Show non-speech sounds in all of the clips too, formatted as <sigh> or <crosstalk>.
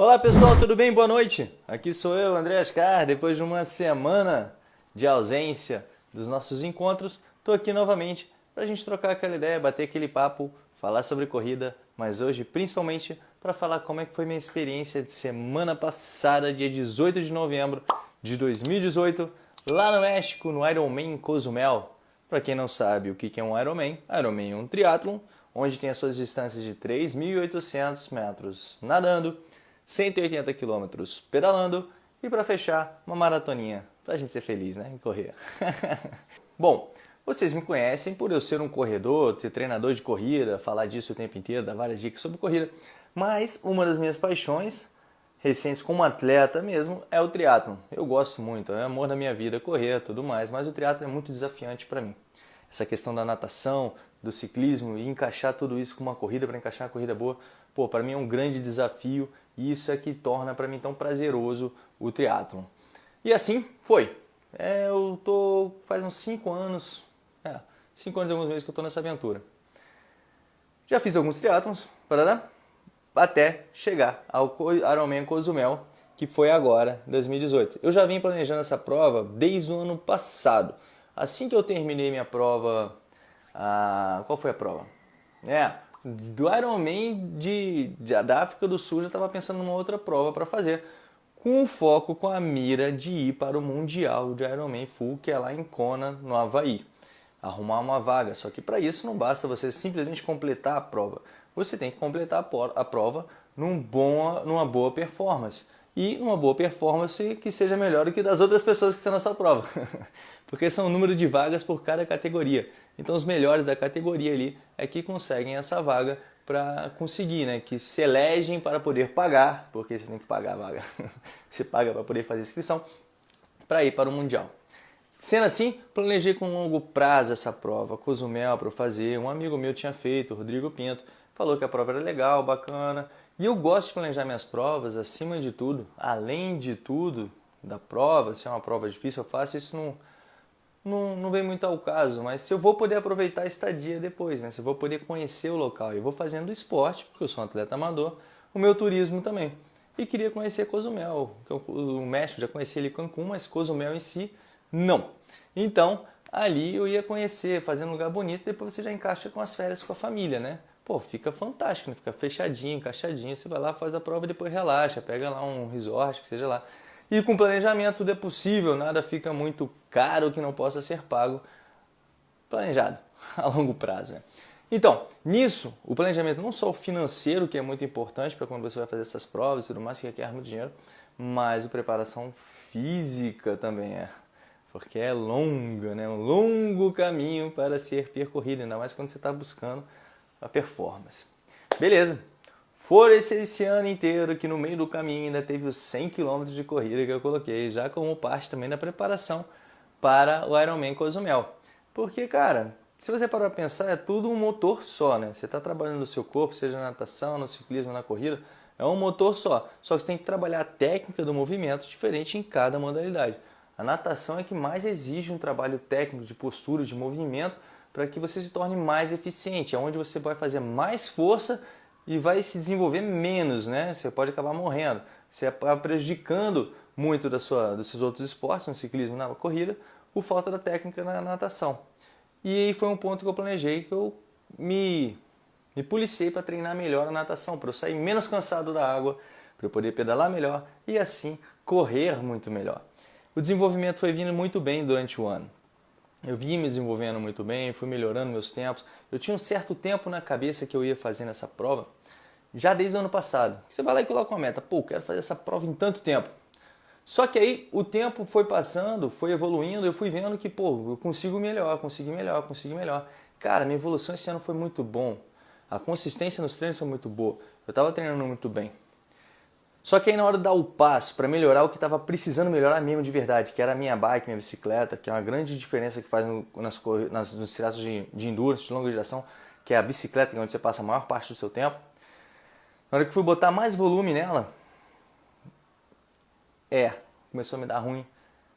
Olá pessoal, tudo bem? Boa noite. Aqui sou eu, André Ascar. Depois de uma semana de ausência dos nossos encontros, estou aqui novamente para a gente trocar aquela ideia, bater aquele papo, falar sobre corrida, mas hoje principalmente para falar como é que foi minha experiência de semana passada, dia 18 de novembro de 2018, lá no México, no Ironman Cozumel. Para quem não sabe o que é um Ironman, Ironman é um triatlon, onde tem as suas distâncias de 3.800 metros nadando, 180 quilômetros pedalando e para fechar, uma maratoninha, para a gente ser feliz, né, e correr. <laughs> Bom, vocês me conhecem por eu ser um corredor, ser treinador de corrida, falar disso o tempo inteiro, dar várias dicas sobre corrida, mas uma das minhas paixões recentes como atleta mesmo é o triatlo. Eu gosto muito, é amor da minha vida, correr, tudo mais, mas o triatlo é muito desafiante para mim. Essa questão da natação, do ciclismo e encaixar tudo isso com uma corrida para encaixar uma corrida boa, pô, para mim é um grande desafio e isso é que torna para mim tão prazeroso o triatlon. E assim foi. É, eu tô faz uns 5 anos, 5 é, anos e alguns meses que eu tô nessa aventura. Já fiz alguns triatlons, parará, até chegar ao Ironman Cozumel, que foi agora, 2018. Eu já vim planejando essa prova desde o ano passado. Assim que eu terminei minha prova, a... qual foi a prova? É, do Ironman de, de, da África do Sul já estava pensando numa outra prova para fazer, com foco com a mira de ir para o Mundial de Ironman Full, que é lá em Kona, no Havaí. Arrumar uma vaga, só que para isso não basta você simplesmente completar a prova. Você tem que completar a prova num bom, numa boa performance. E uma boa performance que seja melhor do que das outras pessoas que estão na sua prova. <laughs> Porque são um número de vagas por cada categoria. Então os melhores da categoria ali é que conseguem essa vaga para conseguir, né? Que se elegem para poder pagar, porque você tem que pagar a vaga. <laughs> você paga para poder fazer inscrição para ir para o Mundial. Sendo assim, planejei com longo prazo essa prova, Cozumel para fazer. Um amigo meu tinha feito, Rodrigo Pinto, falou que a prova era legal, bacana. E eu gosto de planejar minhas provas, acima de tudo, além de tudo, da prova, se é uma prova difícil, eu faço isso num não, não vem muito ao caso, mas se eu vou poder aproveitar a estadia depois, né? se eu vou poder conhecer o local, eu vou fazendo esporte, porque eu sou um atleta amador, o meu turismo também. E queria conhecer Cozumel, o México já conheci ali Cancún, mas Cozumel em si, não. Então, ali eu ia conhecer, fazendo um lugar bonito, depois você já encaixa com as férias com a família, né? Pô, fica fantástico, né? fica fechadinho, encaixadinho, você vai lá, faz a prova e depois relaxa, pega lá um resort, que seja lá. E com planejamento tudo é possível, nada fica muito caro que não possa ser pago planejado <laughs> a longo prazo. Né? Então, nisso, o planejamento não só o financeiro, que é muito importante para quando você vai fazer essas provas e tudo mais, que requer muito dinheiro, mas a preparação física também é. Porque é longa, né? um longo caminho para ser percorrido, ainda mais quando você está buscando a performance. Beleza, For esse, esse ano inteiro que no meio do caminho ainda teve os 100 km de corrida que eu coloquei, já como parte também da preparação para o Ironman Cozumel. Porque, cara, se você parar para pensar, é tudo um motor só, né? Você está trabalhando no seu corpo, seja na natação, no ciclismo, na corrida, é um motor só. Só que você tem que trabalhar a técnica do movimento diferente em cada modalidade. A natação é que mais exige um trabalho técnico de postura, de movimento, para que você se torne mais eficiente, é onde você vai fazer mais força e vai se desenvolver menos, né? Você pode acabar morrendo. Você acaba prejudicando muito da sua, dos seus outros esportes, no ciclismo, na corrida, por falta da técnica na natação. E aí foi um ponto que eu planejei que eu me, me policiei para treinar melhor a natação, para eu sair menos cansado da água, para eu poder pedalar melhor e assim correr muito melhor. O desenvolvimento foi vindo muito bem durante o ano. Eu vim me desenvolvendo muito bem, fui melhorando meus tempos. Eu tinha um certo tempo na cabeça que eu ia fazendo essa prova, já desde o ano passado. Você vai lá e coloca uma meta, pô, quero fazer essa prova em tanto tempo. Só que aí o tempo foi passando, foi evoluindo, eu fui vendo que, pô, eu consigo melhor, consigo melhor, consigo melhor. Cara, minha evolução esse ano foi muito bom. A consistência nos treinos foi muito boa. Eu estava treinando muito bem. Só que aí na hora de dar o passo para melhorar o que estava precisando melhorar mesmo de verdade, que era a minha bike, minha bicicleta, que é uma grande diferença que faz no, nas, nas, nos triatlos de, de endurance, de longa duração, que é a bicicleta, que é onde você passa a maior parte do seu tempo. Na hora que fui botar mais volume nela, é, começou a me dar ruim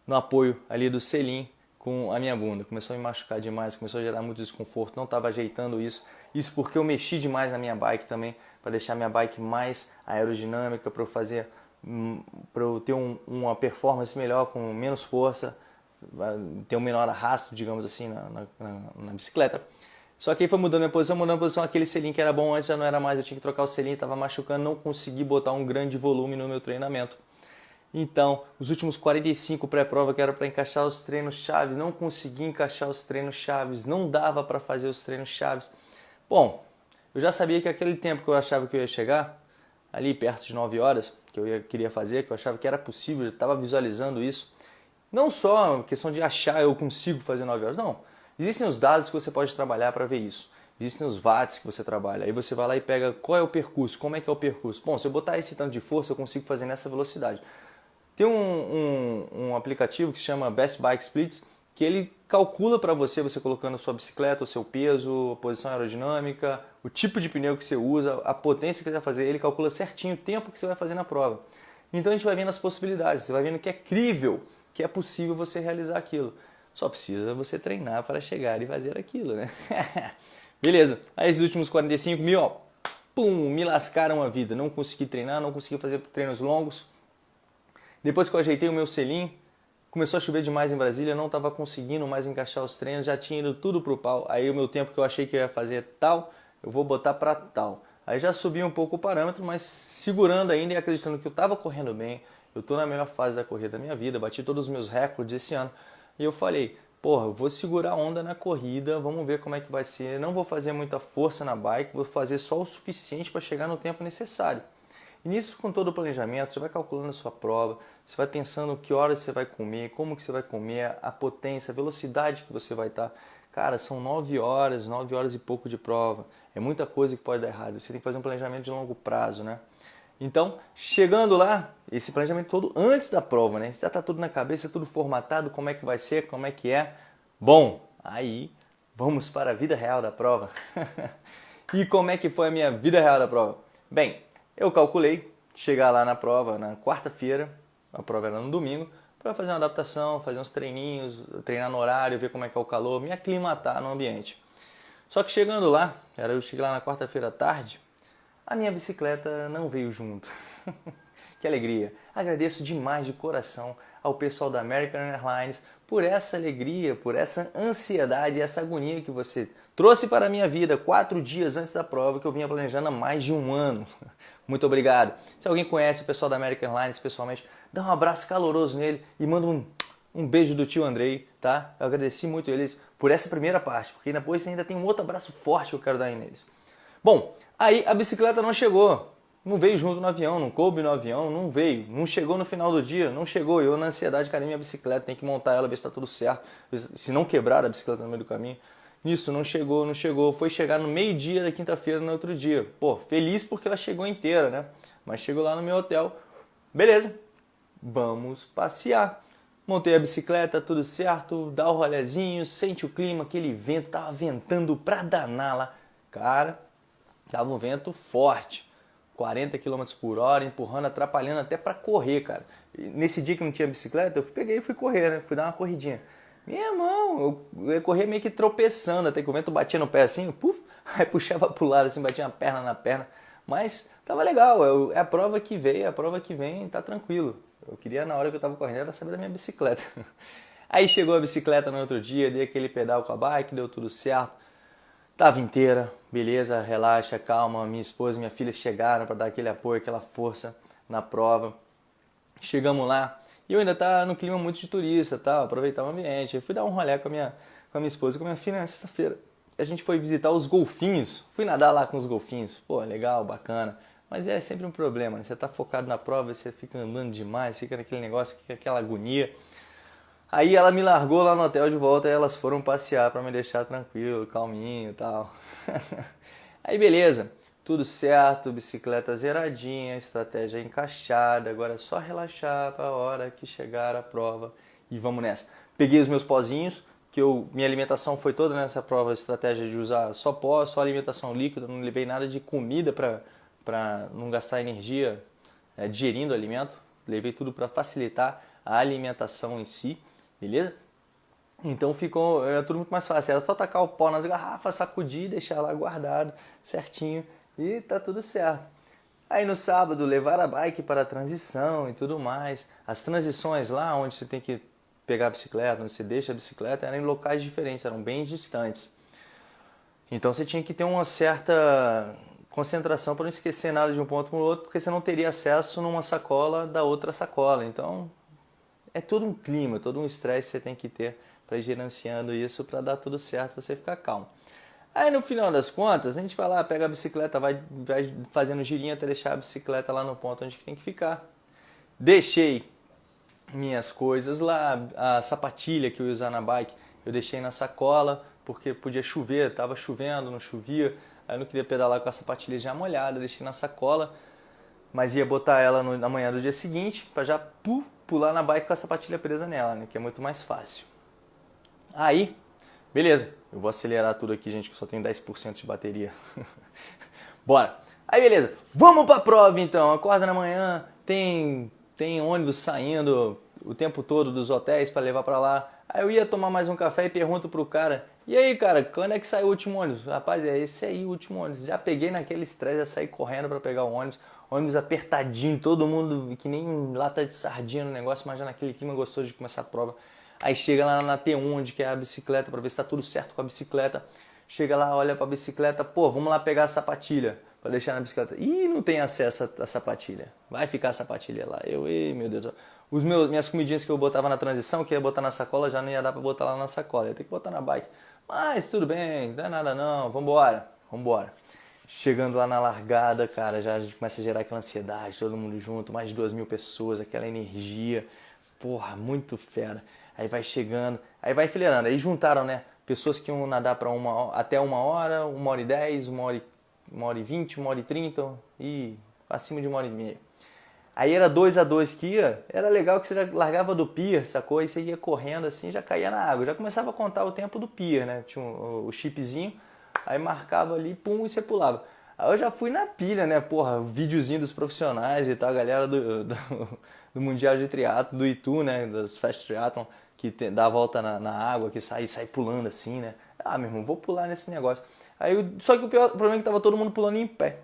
no apoio ali do selim com a minha bunda. Começou a me machucar demais, começou a gerar muito desconforto, não estava ajeitando isso. Isso porque eu mexi demais na minha bike também, para deixar minha bike mais aerodinâmica, para eu fazer, hum, para eu ter um, uma performance melhor com menos força, ter um menor arrasto, digamos assim, na, na, na bicicleta. Só que aí foi mudando minha posição, mudando a posição, aquele selinho que era bom antes já não era mais, eu tinha que trocar o selinho, estava machucando, não consegui botar um grande volume no meu treinamento. Então, os últimos 45 pré-prova que era para encaixar os treinos chaves, não consegui encaixar os treinos chaves, não dava para fazer os treinos chaves. Bom, eu já sabia que aquele tempo que eu achava que eu ia chegar, ali perto de 9 horas, que eu ia, queria fazer, que eu achava que era possível, eu estava visualizando isso. Não só questão de achar eu consigo fazer 9 horas, não. Existem os dados que você pode trabalhar para ver isso. Existem os watts que você trabalha. Aí você vai lá e pega qual é o percurso, como é que é o percurso. Bom, se eu botar esse tanto de força, eu consigo fazer nessa velocidade. Tem um, um, um aplicativo que se chama Best Bike Splits, que ele calcula para você, você colocando sua bicicleta, o seu peso, a posição aerodinâmica, o tipo de pneu que você usa, a potência que você vai fazer, ele calcula certinho o tempo que você vai fazer na prova. Então a gente vai vendo as possibilidades, você vai vendo que é crível, que é possível você realizar aquilo. Só precisa você treinar para chegar e fazer aquilo, né? <laughs> Beleza, aí os últimos 45 mil, ó, pum, me lascaram a vida. Não consegui treinar, não consegui fazer treinos longos, depois que eu ajeitei o meu selim, começou a chover demais em Brasília, não estava conseguindo mais encaixar os treinos, já tinha ido tudo pro pau. Aí o meu tempo que eu achei que eu ia fazer tal, eu vou botar para tal. Aí já subi um pouco o parâmetro, mas segurando ainda e acreditando que eu estava correndo bem, eu estou na melhor fase da corrida da minha vida, bati todos os meus recordes esse ano. E eu falei, porra, vou segurar a onda na corrida, vamos ver como é que vai ser. Não vou fazer muita força na bike, vou fazer só o suficiente para chegar no tempo necessário. E nisso, com todo o planejamento, você vai calculando a sua prova, você vai pensando que horas você vai comer, como que você vai comer, a potência, a velocidade que você vai estar. Cara, são 9 horas, 9 horas e pouco de prova. É muita coisa que pode dar errado. Você tem que fazer um planejamento de longo prazo, né? Então, chegando lá, esse planejamento todo antes da prova, né? Já está tudo na cabeça, tudo formatado, como é que vai ser, como é que é. Bom, aí vamos para a vida real da prova. <laughs> e como é que foi a minha vida real da prova? Bem, eu calculei chegar lá na prova na quarta-feira, a prova era no domingo, para fazer uma adaptação, fazer uns treininhos, treinar no horário, ver como é que é o calor, me aclimatar no ambiente. Só que chegando lá, era eu cheguei lá na quarta-feira à tarde, a minha bicicleta não veio junto. <laughs> que alegria! Agradeço demais de coração ao pessoal da American Airlines por essa alegria, por essa ansiedade, essa agonia que você trouxe para a minha vida quatro dias antes da prova que eu vinha planejando há mais de um ano. <laughs> Muito obrigado. Se alguém conhece o pessoal da American Airlines pessoalmente, dá um abraço caloroso nele e manda um, um beijo do tio Andrei, tá? Eu agradeci muito eles por essa primeira parte, porque depois ainda tem um outro abraço forte que eu quero dar neles. Bom, aí a bicicleta não chegou, não veio junto no avião, não coube no avião, não veio, não chegou no final do dia, não chegou. Eu, na ansiedade, cadê minha bicicleta? Tem que montar ela, ver se está tudo certo, se não quebrar a bicicleta no meio do caminho. Nisso, não chegou, não chegou. Foi chegar no meio-dia da quinta-feira no outro dia. Pô, feliz porque ela chegou inteira, né? Mas chegou lá no meu hotel. Beleza, vamos passear. Montei a bicicleta, tudo certo, dá o rolezinho, sente o clima, aquele vento, tava ventando pra danar lá. Cara, tava um vento forte. 40 km por hora, empurrando, atrapalhando até para correr, cara. E nesse dia que não tinha bicicleta, eu peguei e fui correr, né? Fui dar uma corridinha. Meu irmão, eu corria meio que tropeçando, até que o vento batia no pé assim, puf, <laughs> aí puxava pro lado, assim, batia a perna na perna. Mas tava legal, é a prova que veio, é a prova que vem, tá tranquilo. Eu queria, na hora que eu tava correndo, era saber da minha bicicleta. <laughs> Aí chegou a bicicleta no outro dia, dei aquele pedal com a bike, deu tudo certo. Tava inteira, beleza, relaxa, calma. Minha esposa e minha filha chegaram para dar aquele apoio, aquela força na prova. Chegamos lá, e eu ainda tá no clima muito de turista, tal, aproveitar o ambiente. Eu fui dar um rolê com a minha, com a minha esposa e com a minha filha na sexta-feira. A gente foi visitar os golfinhos. Fui nadar lá com os golfinhos. Pô, legal, bacana. Mas é sempre um problema, né? Você tá focado na prova, você fica andando demais, fica naquele negócio, fica aquela agonia. Aí ela me largou lá no hotel de volta e elas foram passear para me deixar tranquilo, calminho e tal. <laughs> Aí beleza tudo certo, bicicleta zeradinha, estratégia encaixada, agora é só relaxar para a hora que chegar a prova e vamos nessa. Peguei os meus pozinhos, que eu, minha alimentação foi toda nessa prova, estratégia de usar só pó, só alimentação líquida, não levei nada de comida para não gastar energia é, digerindo alimento, levei tudo para facilitar a alimentação em si, beleza? Então ficou era tudo muito mais fácil. Era só tacar o pó nas garrafas, sacudir, deixar lá guardado certinho e tá tudo certo. Aí no sábado levar a bike para a transição e tudo mais. As transições lá onde você tem que pegar a bicicleta, onde você deixa a bicicleta, eram em locais diferentes, eram bem distantes. Então você tinha que ter uma certa concentração para não esquecer nada de um ponto para o outro, porque você não teria acesso numa sacola da outra sacola. Então é todo um clima, todo um estresse que você tem que ter para ir gerenciando isso para dar tudo certo, você ficar calmo. Aí no final das contas, a gente vai lá, pega a bicicleta, vai, vai fazendo girinho até deixar a bicicleta lá no ponto onde tem que ficar. Deixei minhas coisas lá, a sapatilha que eu ia usar na bike, eu deixei na sacola, porque podia chover, estava chovendo, não chovia, aí eu não queria pedalar com a sapatilha já molhada, deixei na sacola, mas ia botar ela no, na manhã do dia seguinte, para já pu, pular na bike com a sapatilha presa nela, né, que é muito mais fácil. Aí, beleza, eu vou acelerar tudo aqui, gente, que eu só tenho 10% de bateria. <laughs> Bora! Aí, beleza, vamos pra prova então. Acorda na manhã, tem, tem ônibus saindo o tempo todo dos hotéis para levar para lá. Aí eu ia tomar mais um café e pergunto pro cara: E aí, cara, quando é que sai o último ônibus? Rapaz, é esse aí o último ônibus. Já peguei naquele estresse, já saí correndo para pegar o ônibus. Ônibus apertadinho, todo mundo que nem lata de sardinha no negócio, mas já naquele clima gostoso de começar a prova. Aí chega lá na T1, onde que é a bicicleta, para ver se está tudo certo com a bicicleta. Chega lá, olha para a bicicleta, pô, vamos lá pegar a sapatilha para deixar na bicicleta. Ih, não tem acesso à sapatilha. Vai ficar a sapatilha lá. Eu, ei, meu Deus. Os meus, minhas comidinhas que eu botava na transição, que ia botar na sacola, já não ia dar para botar lá na sacola. Ia ter que botar na bike. Mas tudo bem, não é nada não. Vambora, vambora. Chegando lá na largada, cara, já começa a gerar aquela ansiedade, todo mundo junto, mais de duas mil pessoas, aquela energia. Porra, muito fera aí vai chegando, aí vai enfileirando. Aí juntaram, né? Pessoas que iam nadar para uma, até uma hora, uma hora e dez, uma hora uma hora e vinte, uma hora e trinta e acima de uma hora e meia. Aí era dois a dois que ia, era legal que você já largava do pier, sacou? E você ia correndo assim, já caía na água. Já começava a contar o tempo do pier, né? Tinha o, o chipzinho, aí marcava ali, pum, e você pulava. Aí eu já fui na pilha, né? Porra, videozinho dos profissionais e tal, a galera do, <laughs> do, do Mundial de Triatlo, do Itu, né? Dos Fast Triathlon que dá a volta na, na, água, que sai, sai pulando assim, né? Ah, meu irmão, vou pular nesse negócio. Aí, só que o, pior, o problema é que tava todo mundo pulando em pé.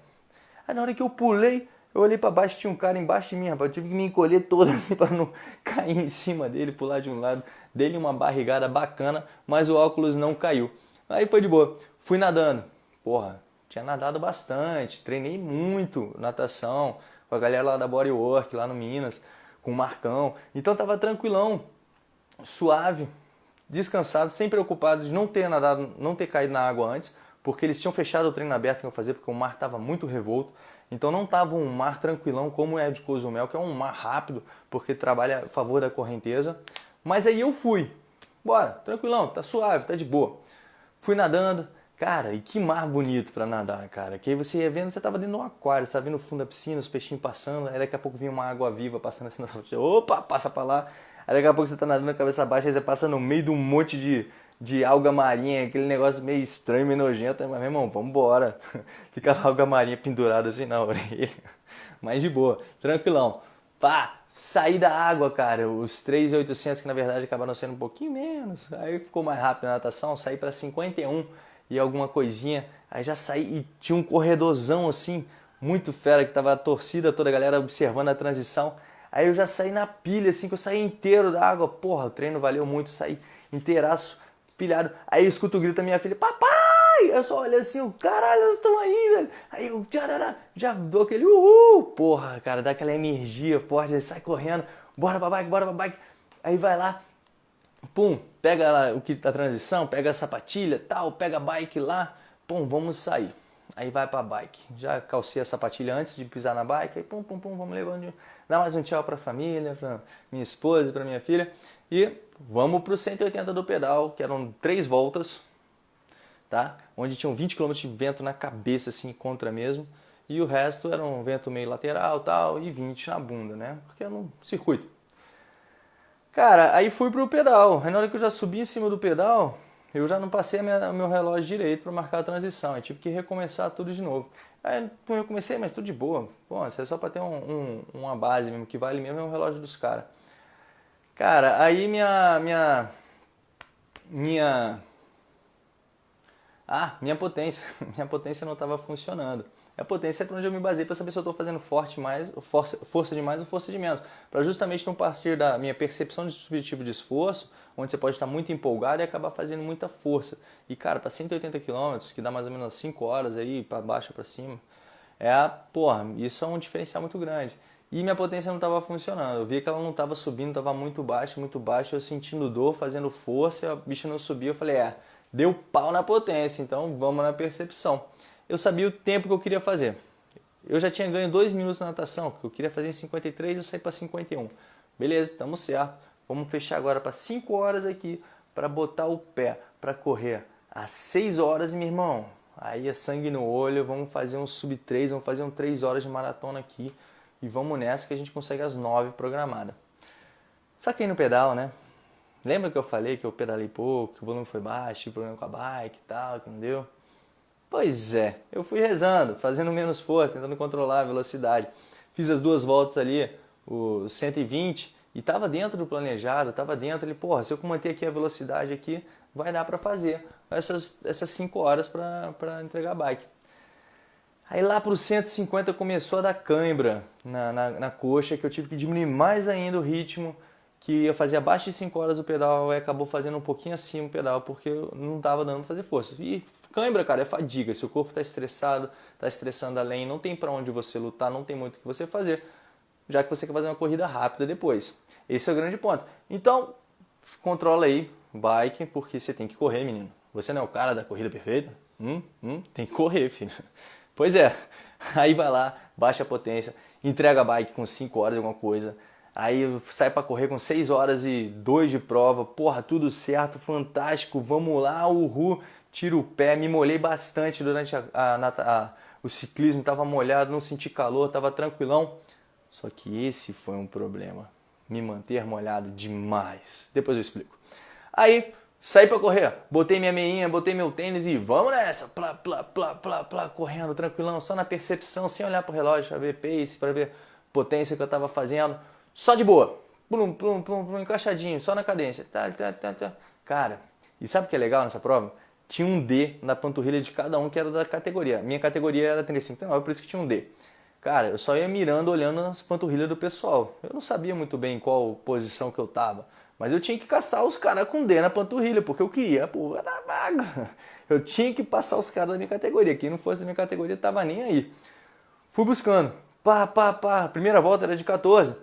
Aí na hora que eu pulei, eu olhei para baixo, tinha um cara embaixo de mim, rapaz. Eu tive que me encolher todo <laughs> assim para não cair em cima dele, pular de um lado. Dele uma barrigada bacana, mas o óculos não caiu. Aí foi de boa. Fui nadando. Porra, tinha nadado bastante, treinei muito natação com a galera lá da Bodywork, lá no Minas, com o Marcão. Então tava tranquilão suave, descansado, sem preocupado de não ter nadado, não ter caído na água antes, porque eles tinham fechado o treino aberto que eu fazer porque o mar estava muito revolto. Então não estava um mar tranquilão como é de Cozumel, que é um mar rápido, porque trabalha a favor da correnteza. Mas aí eu fui. Bora, tranquilão, tá suave, tá de boa. Fui nadando. Cara, e que mar bonito para nadar, cara. Que aí você ia vendo, você tava dentro de um aquário, você tava vendo no fundo da piscina, os peixinhos passando, aí daqui a pouco vinha uma água viva passando assim na Opa, passa para lá. Aí daqui a pouco você tá nadando a cabeça baixa, aí você passa no meio de um monte de, de alga marinha, aquele negócio meio estranho, meio nojento. Mas, meu irmão, vambora. <laughs> Fica a alga marinha pendurada assim na <laughs> orelha. Mas de boa, tranquilão. Pá, saí da água, cara. Os 3,800 que na verdade acabaram sendo um pouquinho menos. Aí ficou mais rápido a natação, saí para 51 e alguma coisinha. Aí já saí e tinha um corredorzão assim, muito fera, que tava a torcida toda, a galera observando a transição. Aí eu já saí na pilha, assim, que eu saí inteiro da água. Porra, o treino valeu muito, saí inteiraço, pilhado. Aí eu escuto o grito da minha filha, papai! Eu só olho assim, o caralho, eles estão aí, velho. Aí eu já, já dou aquele uhul. Porra, cara, dá aquela energia forte, aí sai correndo. Bora pra bike, bora pra bike. Aí vai lá, pum, pega lá o kit da transição, pega a sapatilha, tal, pega a bike lá, pum, vamos sair. Aí vai pra bike. Já calcei a sapatilha antes de pisar na bike, aí pum, pum, pum, vamos levando dar mais um tchau para a família, para minha esposa para minha filha. E vamos para o 180 do pedal, que eram três voltas, tá? Onde tinham 20 km de vento na cabeça, assim, contra mesmo. E o resto era um vento meio lateral tal, e 20 na bunda, né? Porque era um circuito. Cara, aí fui pro pedal. Aí na hora que eu já subi em cima do pedal, eu já não passei meu relógio direito para marcar a transição. Eu tive que recomeçar tudo de novo. Aí eu comecei, mas tudo de boa. Bom, isso é só para ter um, um, uma base mesmo, que vale mesmo é o relógio dos caras. Cara, aí minha, minha, minha ah, minha potência, <laughs> minha potência não estava funcionando. A potência é para onde eu me basei para saber se eu estou fazendo forte mais, força, força de mais ou força de menos. Para justamente não partir da minha percepção de subjetivo de esforço, onde você pode estar muito empolgado e acabar fazendo muita força. E cara, para 180 km, que dá mais ou menos 5 horas aí, para baixo para cima, é porra, isso é um diferencial muito grande. E minha potência não estava funcionando. Eu vi que ela não estava subindo, estava muito baixo, muito baixo. Eu sentindo dor, fazendo força, a bicha não subia. Eu falei, é, deu pau na potência, então vamos na percepção. Eu sabia o tempo que eu queria fazer. Eu já tinha ganho 2 minutos na natação, que eu queria fazer em 53 eu saí para 51. Beleza, estamos certo. Vamos fechar agora para 5 horas aqui para botar o pé para correr às 6 horas, meu irmão. Aí é sangue no olho, vamos fazer um sub 3, vamos fazer um 3 horas de maratona aqui e vamos nessa que a gente consegue às 9 programada. Saquei no pedal, né? Lembra que eu falei que eu pedalei pouco, que o volume foi baixo, tive problema com a bike e tal, que não deu? Pois é, eu fui rezando, fazendo menos força, tentando controlar a velocidade. Fiz as duas voltas ali, o 120, e estava dentro do planejado, estava dentro ali, porra, se eu manter aqui a velocidade aqui, vai dar para fazer essas 5 essas cinco horas para entregar a bike. Aí lá para os 150 começou a dar cãibra na, na, na, coxa, que eu tive que diminuir mais ainda o ritmo, que eu fazia abaixo de 5 horas o pedal e acabou fazendo um pouquinho acima o pedal, porque não estava dando para fazer força. E cãibra, cara, é fadiga. Se o corpo está estressado, está estressando além, não tem para onde você lutar, não tem muito o que você fazer, já que você quer fazer uma corrida rápida depois. Esse é o grande ponto. Então, controla aí, bike, porque você tem que correr, menino. Você não é o cara da corrida perfeita? Hum, hum, tem que correr, filho. Pois é, <laughs> aí vai lá, baixa a potência, entrega a bike com 5 horas alguma coisa, aí sai para correr com 6 horas e 2 de prova, porra, tudo certo, fantástico, vamos lá, uhul, tiro o pé, me molhei bastante durante a, a, a, o ciclismo, estava molhado, não senti calor, estava tranquilão, só que esse foi um problema, me manter molhado demais, depois eu explico. Aí Saí para correr, botei minha meinha, botei meu tênis e vamos nessa, plá, plá, plá, plá, plá, correndo, tranquilão, só na percepção, sem olhar pro relógio para ver pace, para ver potência que eu tava fazendo, só de boa, plum, plum, plum, plum, encaixadinho, só na cadência, tá, tá, tá, tá. Cara, e sabe o que é legal nessa prova? Tinha um D na panturrilha de cada um que era da categoria. Minha categoria era 35, por isso que tinha um D. Cara, eu só ia mirando, olhando as panturrilhas do pessoal. Eu não sabia muito bem em qual posição que eu tava. Mas eu tinha que caçar os caras com D na panturrilha, porque eu queria a porra da vaga. Eu tinha que passar os caras da minha categoria. Quem não fosse da minha categoria tava nem aí. Fui buscando. Pá, pá, pá. Primeira volta era de 14.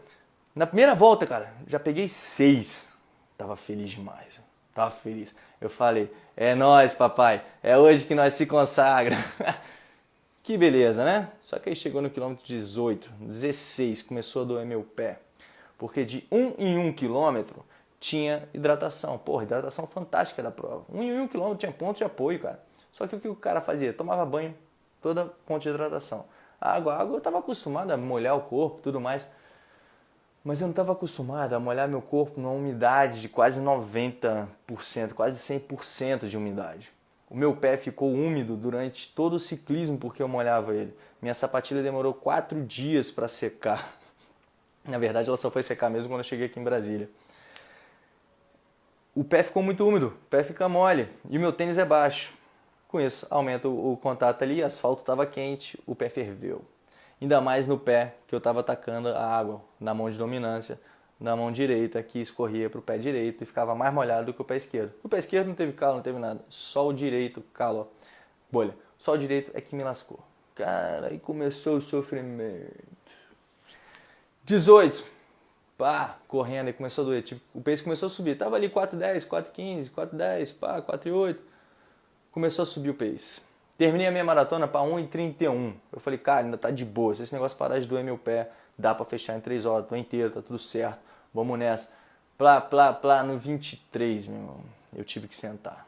Na primeira volta, cara, já peguei 6. Tava feliz demais. Tava feliz. Eu falei, é nós, papai. É hoje que nós se consagra. <laughs> que beleza, né? Só que aí chegou no quilômetro 18, 16, começou a doer meu pé. Porque de 1 um em 1 um quilômetro tinha hidratação. Porra, hidratação fantástica da prova. Um em um quilômetro tinha ponto de apoio, cara. Só que o que o cara fazia? Tomava banho, toda ponto de hidratação. A água, a água eu estava acostumado a molhar o corpo tudo mais. Mas eu não estava acostumado a molhar meu corpo numa umidade de quase 90%, quase 100% de umidade. O meu pé ficou úmido durante todo o ciclismo porque eu molhava ele. Minha sapatilha demorou quatro dias para secar. <laughs> Na verdade, ela só foi secar mesmo quando eu cheguei aqui em Brasília o pé ficou muito úmido, o pé fica mole e o meu tênis é baixo. Com isso, aumenta o contato ali, asfalto estava quente, o pé ferveu. Ainda mais no pé que eu estava atacando a água na mão de dominância, na mão direita que escorria para o pé direito e ficava mais molhado do que o pé esquerdo. O pé esquerdo não teve calo, não teve nada, só o direito calo, bolha. Só o direito é que me lascou. Cara, aí começou o sofrimento. 18 pá, correndo, e começou a doer. Tipo, o pace começou a subir. Tava ali 4,10, 4,15, 4,10, pá, 4,8. Começou a subir o pace. Terminei a minha maratona para 1,31. Eu falei, cara, ainda tá de boa. Se esse negócio parar de doer meu pé, dá para fechar em 3 horas, tô inteiro, tá tudo certo. Vamos nessa. Plá, plá, plá, no 23, meu irmão. Eu tive que sentar.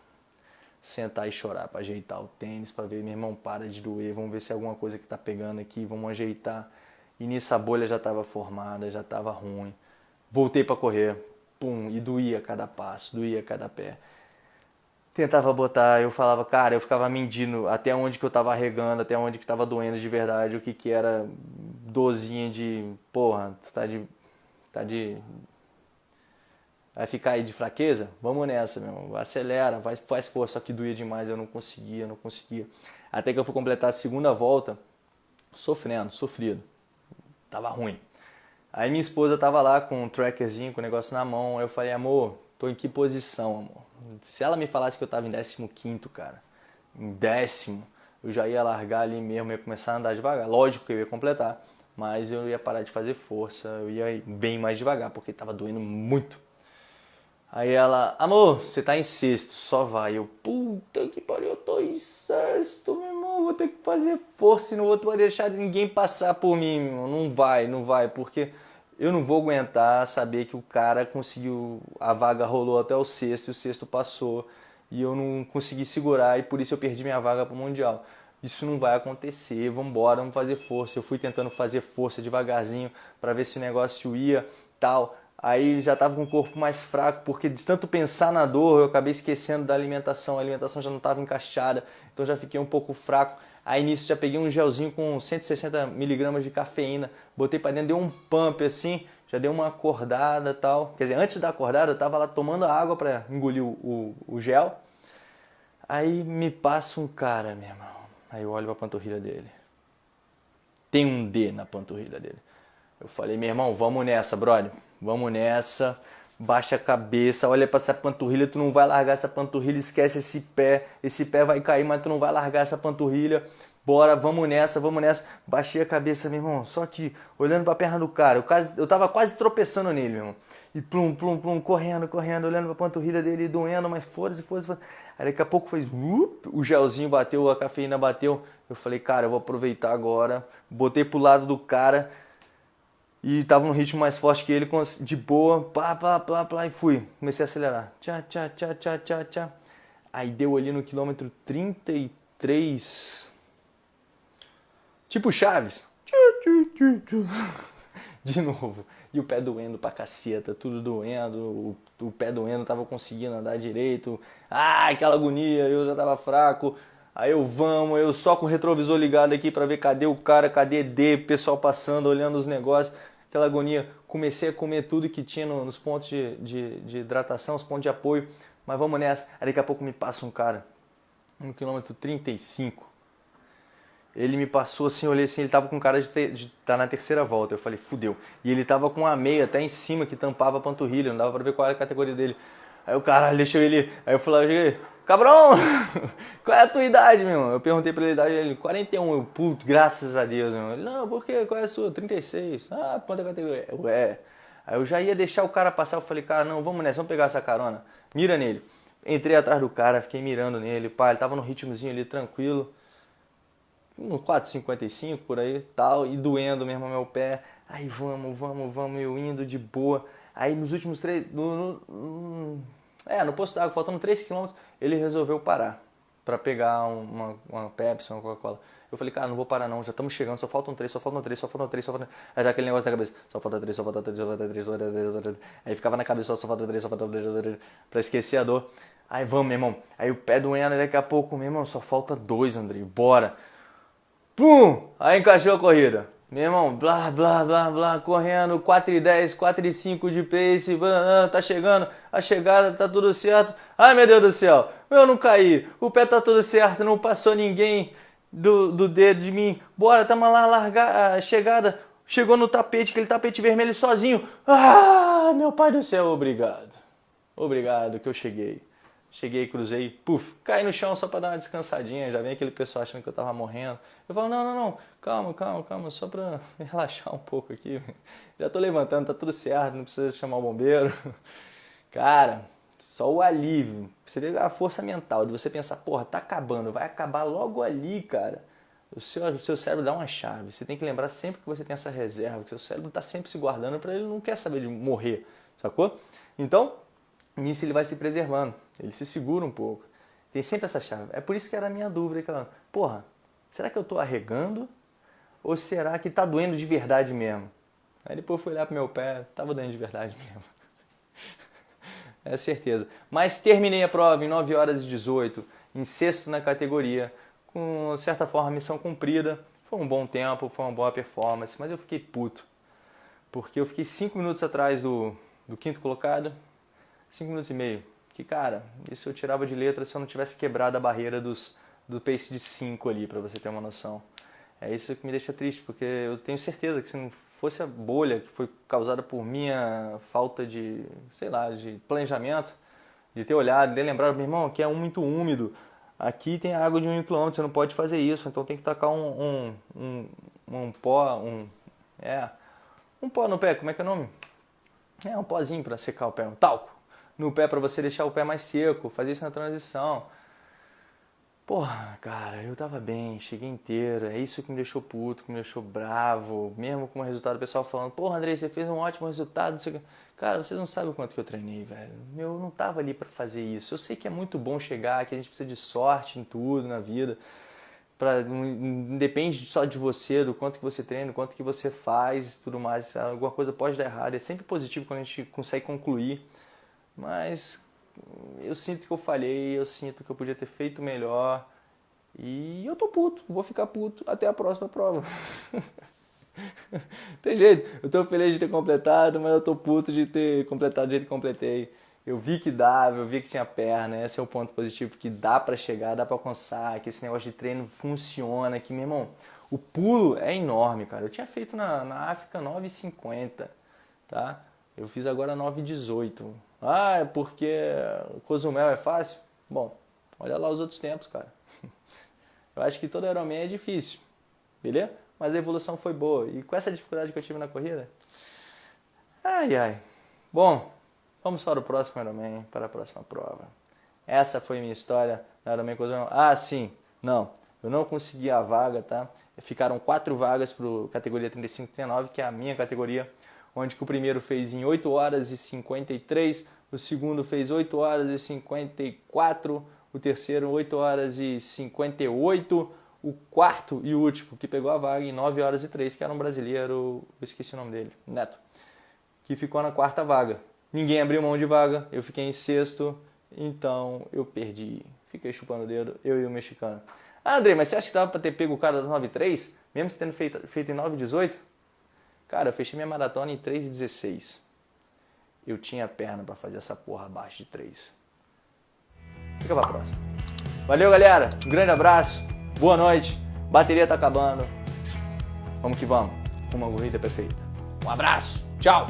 Sentar e chorar para ajeitar o tênis, para ver, meu irmão, para de doer. Vamos ver se é alguma coisa que tá pegando aqui, vamos ajeitar. E nisso a bolha já estava formada, já estava ruim. Voltei para correr, pum, e doía cada passo, doía cada pé. Tentava botar, eu falava, cara, eu ficava medindo até onde que eu estava regando, até onde que estava doendo de verdade, o que que era dozinha de, porra, tá de tá de Vai ficar aí de fraqueza? Vamos nessa, meu. Acelera, vai, faz força. Só que doía demais, eu não conseguia, não conseguia. Até que eu fui completar a segunda volta, sofrendo, sofrido. Tava ruim. Aí minha esposa tava lá com um trackerzinho, com o negócio na mão. Eu falei, amor, tô em que posição, amor? Se ela me falasse que eu tava em 15, cara, em décimo, eu já ia largar ali mesmo, ia começar a andar devagar. Lógico que eu ia completar, mas eu ia parar de fazer força, eu ia ir bem mais devagar, porque tava doendo muito. Aí ela, amor, você tá em sexto, só vai. Eu, puta que pariu, eu tô em sexto, meu vou ter que fazer força e não vou deixar ninguém passar por mim. Não vai, não vai, porque eu não vou aguentar saber que o cara conseguiu, a vaga rolou até o sexto e o sexto passou e eu não consegui segurar e por isso eu perdi minha vaga pro Mundial. Isso não vai acontecer, vamos embora, vamos fazer força. Eu fui tentando fazer força devagarzinho para ver se o negócio ia, tal Aí já estava com o corpo mais fraco, porque de tanto pensar na dor, eu acabei esquecendo da alimentação. A alimentação já não estava encaixada, então já fiquei um pouco fraco. Aí nisso já peguei um gelzinho com 160 miligramas de cafeína, botei para dentro, deu um pump assim, já deu uma acordada tal. Quer dizer, antes da acordada eu estava lá tomando água para engolir o, o, o, gel. Aí me passa um cara, meu irmão. Aí eu olho para a panturrilha dele. Tem um D na panturrilha dele. Eu falei, meu irmão, vamos nessa, brother. Vamos nessa. Baixa a cabeça, olha para essa panturrilha, tu não vai largar essa panturrilha, esquece esse pé. Esse pé vai cair, mas tu não vai largar essa panturrilha. Bora, vamos nessa, vamos nessa. Baixei a cabeça, meu irmão, só que olhando para a perna do cara. Eu, quase, eu tava quase tropeçando nele, meu irmão. E plum, plum, plum, correndo, correndo, olhando para a panturrilha dele, doendo, mas foda-se, foda-se. Aí daqui a pouco fez, o gelzinho bateu, a cafeína bateu. Eu falei, cara, eu vou aproveitar agora. Botei pro lado do cara e tava num ritmo mais forte que ele, de boa, pá, pá, pá, pá, e fui. Comecei a acelerar. Tchá, tchá, tchá, tchá, tchá, tchá. Aí deu ali no quilômetro 33. Tipo Chaves. <laughs> De novo. E o pé doendo pra caceta, tudo doendo, o, o pé doendo, tava conseguindo andar direito. Ah, aquela agonia, eu já tava fraco. Aí eu vamos, eu só com o retrovisor ligado aqui para ver cadê o cara, cadê D, pessoal passando, olhando os negócios, aquela agonia. Comecei a comer tudo que tinha nos pontos de, de, de hidratação, os pontos de apoio, mas vamos nessa. Aí daqui a pouco me passa um cara, no quilômetro 35. Ele me passou assim, olhei assim, ele tava com cara de estar tá na terceira volta. Eu falei, fudeu. E ele tava com a meia até em cima que tampava a panturrilha, não dava para ver qual era a categoria dele. Aí o cara deixou ele. Aí eu falei, cabrão, <laughs> qual é a tua idade, meu irmão? Eu perguntei pra ele a idade dele, 41. Eu, puto, graças a Deus, meu. Ele, não, por quê? Qual é a sua? 36. Ah, quanta categoria? Ué. Aí eu já ia deixar o cara passar, eu falei, cara, não, vamos nessa, vamos pegar essa carona. Mira nele. Entrei atrás do cara, fiquei mirando nele, pá, ele tava no ritmozinho ali, tranquilo. No 4,55 por aí, tal, e doendo mesmo meu pé. Aí vamos, vamos, vamos, eu indo de boa. Aí nos últimos três. No, no, é, no posto d'água, faltando 3 km, ele resolveu parar para pegar uma, uma Pepsi, uma Coca-Cola. Eu falei, cara, não vou parar não, já estamos chegando, só faltam três, só faltam três, só faltam três, só faltam. Aí já aquele negócio na cabeça, só falta três, só falta três, só falta três, só falta três, só falta. Aí ficava na cabeça, só falta três, só falta três, só falta três, pra esquecer a dor. Aí vamos, meu irmão. Aí o pé doendo, daqui a pouco, meu irmão, só falta dois, Andrei, bora. Pum! Aí encaixou a corrida. Meu irmão, blá, blá, blá, blá, correndo, 4 e 10, 4 e 5 de pace, blá, tá chegando, a chegada tá tudo certo. Ai meu Deus do céu, eu não caí, o pé tá tudo certo, não passou ninguém do, do dedo de mim. Bora, tamo lá, largar a chegada, chegou no tapete, aquele tapete vermelho sozinho. Ah, meu pai do céu, obrigado. Obrigado que eu cheguei. Cheguei, cruzei, puf, caí no chão só para dar uma descansadinha. Já vem aquele pessoal achando que eu tava morrendo. Eu falo, não, não, não, calma, calma, calma, só para <laughs> relaxar um pouco aqui. Já tô levantando, tá tudo certo, não precisa chamar o bombeiro. <laughs> Cara, só o alívio. Você vê a força mental de você pensar, porra, tá acabando, vai acabar logo ali, cara. O seu, o seu cérebro dá uma chave. Você tem que lembrar sempre que você tem essa reserva, que seu cérebro está sempre se guardando para ele não quer saber de morrer, sacou? Então, nisso ele vai se preservando, ele se segura um pouco. Tem sempre essa chave. É por isso que era a minha dúvida, aquela, porra, será que eu estou arregando ou será que está doendo de verdade mesmo? Aí depois eu fui olhar pro meu pé, tava doendo de verdade <laughs> mesmo. é certeza. Mas terminei a prova em 9 horas e 18, em sexto na categoria, com certa forma missão cumprida. Foi um bom tempo, foi uma boa performance, mas eu fiquei puto. Porque eu fiquei 5 minutos atrás do, do quinto colocado, 5 minutos e meio. Que, cara, isso eu tirava de letra se eu não tivesse quebrado a barreira dos, do pace de 5 ali, para você ter uma noção. É isso que me deixa triste, porque eu tenho certeza que se não fosse a bolha que foi causada por minha falta de, sei lá, de planejamento, de ter olhado, de lembrar, meu irmão, que é muito úmido, aqui tem água de um quilômetro, você não pode fazer isso, então tem que tacar um, um, um, um pó, um, é, um pó no pé, como é que é o nome? É um pozinho para secar o pé, um talco no pé para você deixar o pé mais seco, fazer isso na transição. Porra, cara, eu tava bem, cheguei inteiro. É isso que me deixou puto, que me deixou bravo. Mesmo com o resultado, o pessoal falando: Porra, Andrei, você fez um ótimo resultado. Cara, vocês não sabem o quanto que eu treinei, velho. Eu não tava ali para fazer isso. Eu sei que é muito bom chegar, que a gente precisa de sorte em tudo na vida. Pra, não depende só de você, do quanto que você treina, do quanto que você faz tudo mais. Alguma coisa pode dar errado. É sempre positivo quando a gente consegue concluir. Mas eu sinto que eu falhei, eu sinto que eu podia ter feito melhor. E eu tô puto, vou ficar puto até a próxima prova. <laughs> Tem jeito, eu tô feliz de ter completado, mas eu tô puto de ter completado do jeito que completei. Eu vi que dava, eu vi que tinha perna, esse é o ponto positivo, que dá para chegar, dá para alcançar, que esse negócio de treino funciona, que, meu irmão, o pulo é enorme, cara. Eu tinha feito na, na África 9,50, tá? Eu fiz agora 9,18. Ah, é porque Cozumel é fácil? Bom, olha lá os outros tempos, cara. <laughs> Eu acho que todo Ironman é difícil, beleza? Mas a evolução foi boa. E com essa dificuldade que eu tive na corrida, ai ai. Bom, vamos para o próximo Ironman, para a próxima prova. Essa foi minha história na Ironman Cozumel. Ah, sim, não. Eu não consegui a vaga, tá? Ficaram quatro vagas para categoria 35 39, que é a minha categoria onde o primeiro fez em 8 horas e 53, o segundo fez 8 horas e 54, o terceiro 8 horas e 58, o quarto e último que pegou a vaga em 9 horas e 3, que era um brasileiro, eu esqueci o nome dele, Neto, que ficou na quarta vaga. Ninguém abriu mão de vaga, eu fiquei em sexto, então eu perdi. Fiquei chupando o dedo, eu e o mexicano. Ah, André, mas você acha que dava para ter pego o cara das 9,3, mesmo tendo feito, feito em 9,18? Cara, eu fechei minha maratona em 3,16. Eu tinha perna para fazer essa porra abaixo de 3. Fica pra próxima. Valeu, galera. Um grande abraço. Boa noite. Bateria tá acabando. Vamos que vamos. Uma corrida perfeita. Um abraço. Tchau.